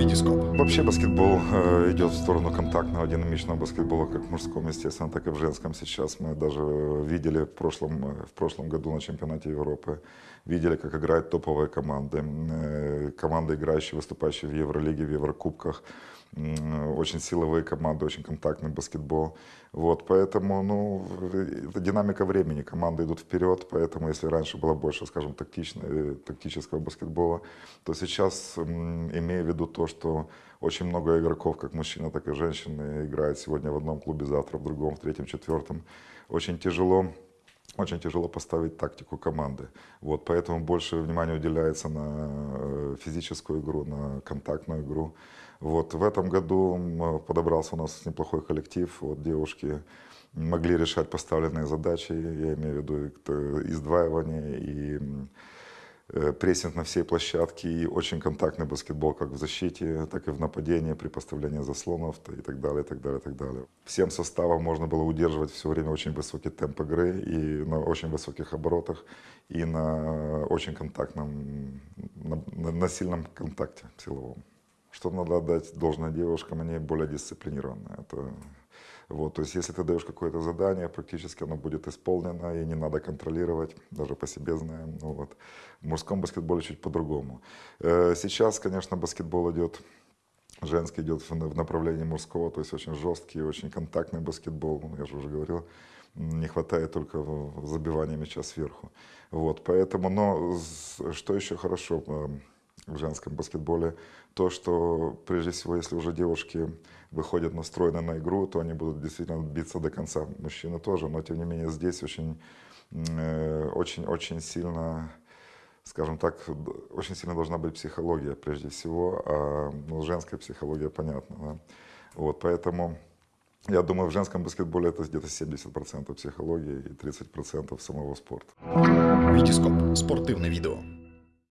Витископ. Вообще баскетбол э, идет в сторону контактного, динамичного баскетбола, как в мужском, естественно, так и в женском сейчас. Мы даже видели в прошлом, э, в прошлом году на чемпионате Европы, видели, как играют топовые команды. Э, команды, играющие, выступающие в Евролиге, в Еврокубках. Очень силовые команды, очень контактный баскетбол. Вот, поэтому, ну, это динамика времени. Команды идут вперед, поэтому если раньше было больше, скажем, тактичного, тактического баскетбола, то сейчас, имея в виду то, что очень много игроков, как мужчины, так и женщины, играют сегодня в одном клубе, завтра в другом, в третьем, четвертом, очень тяжело очень тяжело поставить тактику команды. Вот, поэтому больше внимания уделяется на э, физическую игру, на контактную игру. Вот, в этом году подобрался у нас неплохой коллектив. Вот, девушки могли решать поставленные задачи, я имею в виду т- издваивание, и э, прессинг на всей площадке, и очень контактный баскетбол как в защите, так и в нападении при поставлении заслонов и так далее, и так далее, и так далее. Всем составом можно было удерживать все время очень высокий темп игры и на очень высоких оборотах, и на очень контактном, на, на- на сильном контакте силовом. Что надо отдать должное девушкам, они более дисциплинированные. Это, вот, то есть если ты даешь какое-то задание, практически оно будет исполнено, и не надо контролировать, даже по себе знаем. Ну, вот. В мужском баскетболе чуть по-другому. Э, Сейчас, конечно, баскетбол идет женский идет в направлении мужского, то есть очень жесткий, очень контактный баскетбол, ну, я же уже говорил, не хватает только забивания мяча сверху. Вот, поэтому, но что еще хорошо в женском баскетболе, то, что прежде всего, если уже девушки выходят настроены на игру, то они будут действительно биться до конца. Мужчины тоже, но тем не менее здесь очень, э, очень, очень сильно скажем так, очень сильно должна быть психология прежде всего, а ну, женская психология понятна. Да? Вот, поэтому я думаю, в женском баскетболе это где-то 70% психологии и 30% самого спорта. Витископ. Спортивне відео.